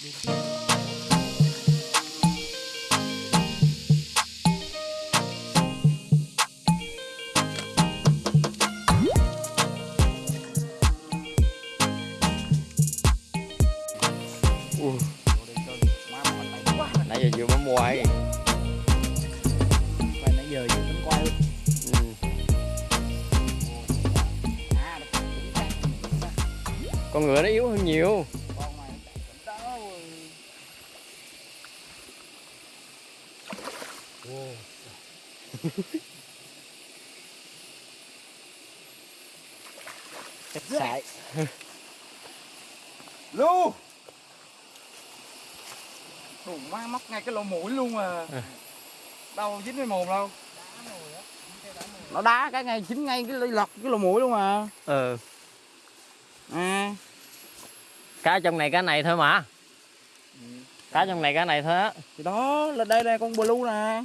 Nãy giờ vừa mới mua ấy. Và nãy giờ vừa tính quay ừ. Con ngựa nó yếu hơn nhiều Con này cũng đó Wow. Cách xài Lu! Đủ má móc ngay cái lỗ mũi luôn à. Đâu dính với mồm đâu. Nó đá cái ngay dính ngay cái lọt cái lỗ mũi luôn à. Ừ. À. Cá trong này cá này thôi mà. Ừ. cá trong này cá này thôi á. Thì đó là đây đây con blue nè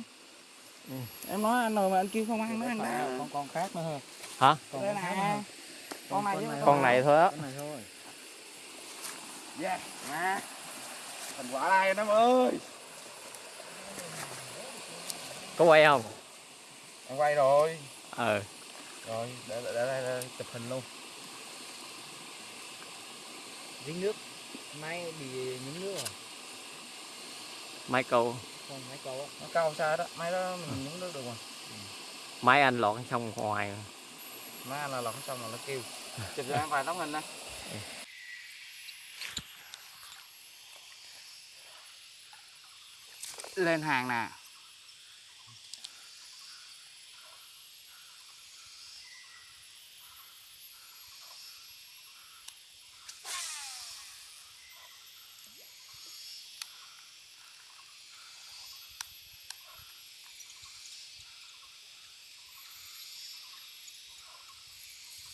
Ừ. em nói anh rồi mà anh kêu không ăn nó ăn đó. con con khác nữa hả? Hả đây con nè. nữa. con này con này. thôi á. Cái này thôi. Yeah nè thành quả đây anh em ơi. Có quay không? Anh quay rồi. Ờ rồi để để để, để chụp hình luôn. Dính nước. Máy bị nhúng nước máy câu không máy câu á nó cao xa đó mấy đó mình nhúng nước được mà máy anh lọt xong ngoài má anh là lọt xong rồi nó kêu. Chụp cho em vài tấm hình nè lên hàng nè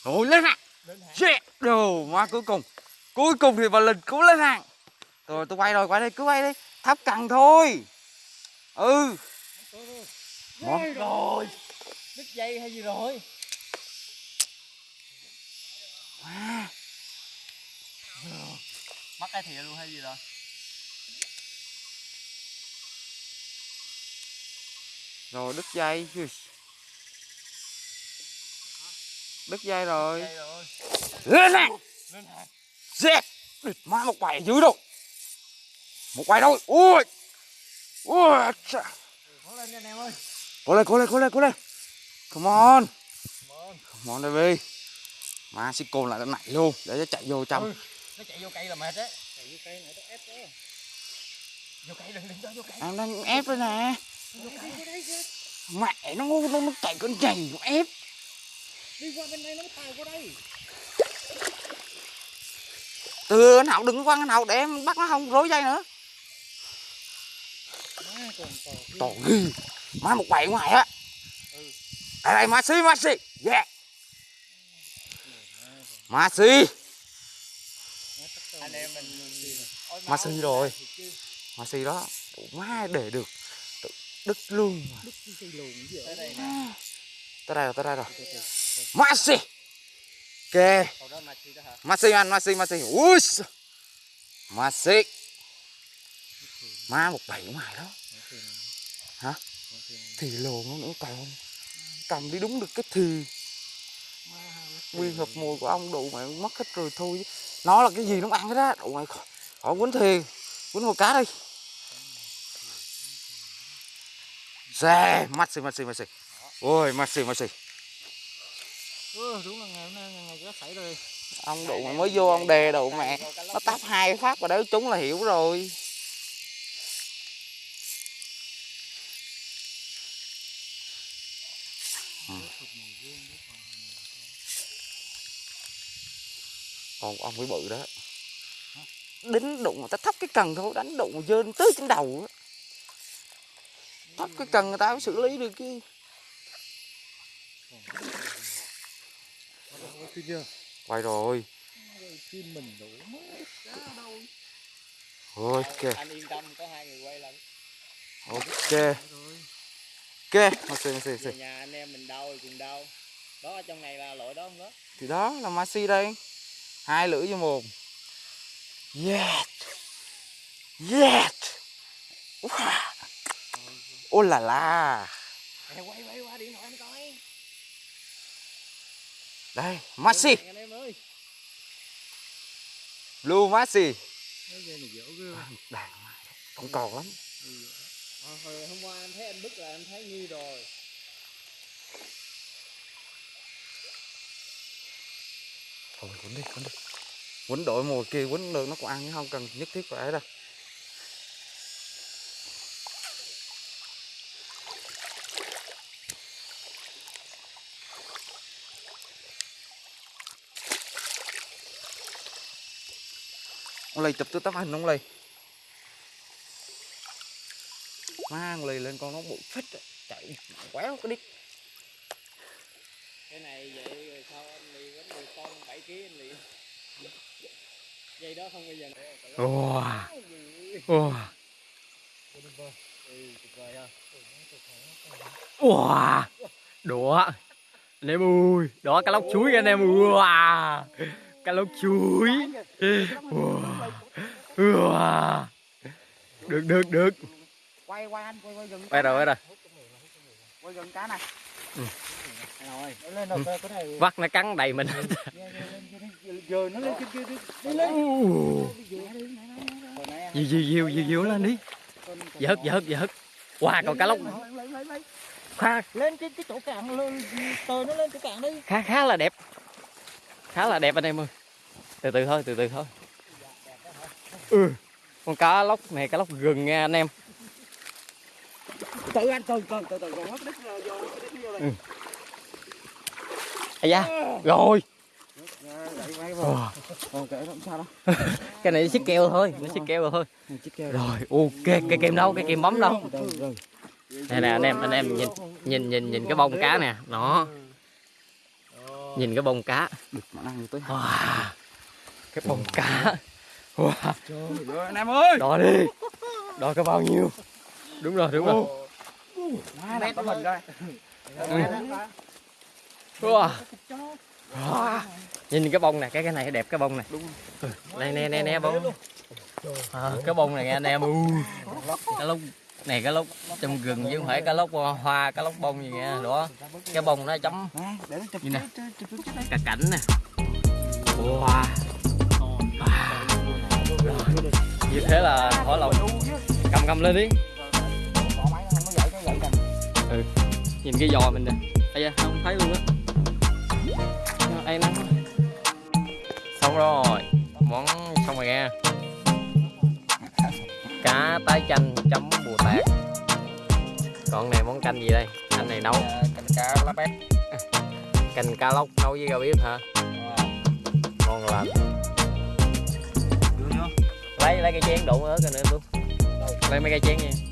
Rồi lên hàng Shit Đồ má cuối cùng. Cuối cùng thì bà Linh cũng lên hàng Rồi tôi quay rồi quay đây cứ quay đi Thắp cần thôi. Ừ. Món rồi. đứt dây hay gì rồi? À. Mắc cái thìa luôn hay gì rồi? Rồi đứt dây. Đứt dây rồi. Rồi. Lên hàng Dẹp Má một quầy dưới đâu? Một quầy thôi. Ui. Ui chà. cố lên anh em ơi. Cố lên cố lên cố lên cố lên. Come on. Come on. Baby Má xích côn lại cái này luôn. Để nó chạy vô trong. Ừ. nó chạy vô cây là mệt đấy chạy vô cây này nó ép đó. Vô cây đừng đừng cho vô cây. Em đang ép đây nè. Mẹ nó nó, nó chạy con nhầy nó ép đi qua bên đây nó mới tàu qua đây. Từ anh Hậu đừng có quăng anh Hậu để em bắt nó không rối dây nữa. Má. Tổ ghi Má một quầy ngoài á. Đây đây Maxi Maxi Yeah Maxi anh em mình Ôi, Maxi máu. rồi. chứ. Maxi đó. Má để được? Đứt luôn đây nè Tới đây rồi tới đây rồi Maxi Oke. Masih đó masih masih. Us. Masih. Maxi Má một bảy ngoài đó Hả? Thì lồn nó nữa còn Cầm đi đúng được cái thì Nguyên hợp mùi của ông đủ mày mất hết rồi thôi chứ. Nó là cái gì nó ăn hết á Đủ mày khỏi, khỏi quýnh thì Quýnh một cá đi Xe xì, mắt xì. Ôi Maxi Maxi ừ, đúng là ngày hôm nay ngày ngày có xảy rồi Ông đụng mới vô ông đè đủ mẹ Nó tắp hai phát và đấy chúng là hiểu rồi Ừ. Còn ông mới bự đó Đính đụng người ta thấp cái cần thôi Đánh đụng dơn tới trên đầu. Thấp cái cần người ta mới xử lý được cái Chưa chưa? Quay rồi. Chim mình đủ Ok. Anh yên tâm có hai người quay lần Ok. Ok. Maxi Maxi Maxi về nhà anh em mình đau cùng đau. Đó ở trong này là lỗi đó không đó? Thì đó là Maxi đây. Hai lưỡi vô mồm. Yeah Yes! Wow! Ô là la! Quay quay qua điện thoại Đây, Maxi! em Blue Maxi! Đàn Còn còn lắm. Ờ, hồi hôm qua anh thấy anh bức là anh thấy nghi rồi. Thôi quấn đi, quấn đi. Quấn đội mùa kia quấn được nó còn ăn chứ không cần nhất thiết phải đâu Lì chụp tôi tấm hình ông lì Mang lì lên con nó bụi phết chạy quéo cái đít cái này vậy rồi sao anh lì vẫn 10 con 7 kg anh lì. Dây đó không bao giờ wow wow ha wow đũa. Anh em ơi đó cá lóc chuối anh em. Ơi wow cá lóc chuối. Wow wow được được được. Quay quay anh quay quay gần quay rồi quay rồi quay gần cá này cái vắt nó cắn đầy mình. Giờ nó lên kia đi lên diều diều diều diều diều lên đi. Vớt vớt vớt wow còn cá lóc. Khá lên trên cái chỗ cạn lên tờ nó lên chỗ cạn đi. Khá khá là đẹp khá là đẹp anh em ơi. Từ từ thôi từ từ thôi. Ừ. Con cá lóc này cá lóc gừng nha anh em. Tự anh từ từ từ từ còn mất đít vô đít vô này ây da rồi. Không sao đâu. Cái này xích keo thôi nó xích keo thôi. Keo. Rồi ok cái kìm đâu cái kìm bấm đâu. đây nè anh em anh em nhìn nhìn nhìn nhìn cái bông cá nè. Nó nhìn cái bông cá. Wow. Cái bông cá. Wow. Rồi anh em ơi! Đo đi. Đo cái bao nhiêu? Đúng rồi đúng rồi. Má này tấm hình đây wow. wow. nhìn cái bông này cái cái này đẹp cái bông này. Đúng. này nè nè nè bông. À, cái bông này nghe anh em. Ui. Cái lốc này cái lốc trong rừng chứ không phải cái lốc hoa cái lốc bông gì nghe đó cái bông nó chấm. Như nè. cả cảnh nè. Wow. Như thế là thỏ lòng. Cầm cầm lên đi. Nè nhìn cái giò mình nè. Ây da không thấy luôn á. Ai quá. xong rồi tái chanh chấm bùa tạt còn này món canh gì đây? Anh này nấu. Canh cá lá bét. Canh cá lóc nấu với rau bếp hả? Ngon lành. Lấy lấy cái chén đụng ớt rồi nữa luôn lấy mấy cái chén nha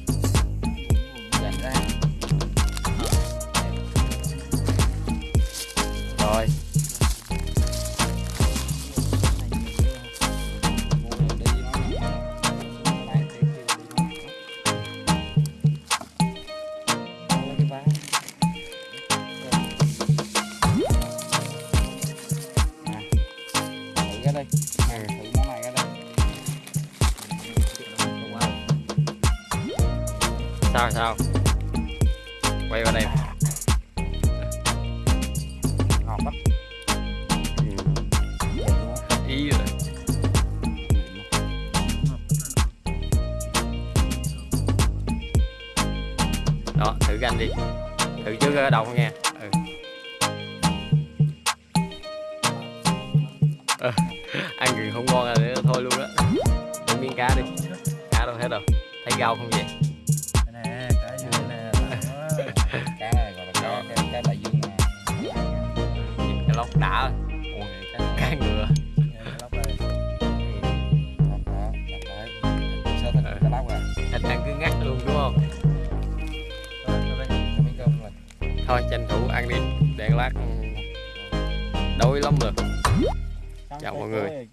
sao? Quay vào đây. Ngọt lắm. Ý rồi đó thử canh đi. Thử trước đầu nghe. Ừ. à, ăn gừng không ngon là thôi luôn đó miếng cá đi. Cá đâu hết rồi thấy rau không vậy? Cá lóc à thịt ăn cứ ngắt luôn đúng không? Thôi tranh thủ ăn đi. Để lát đói lắm rồi. Chào mọi người.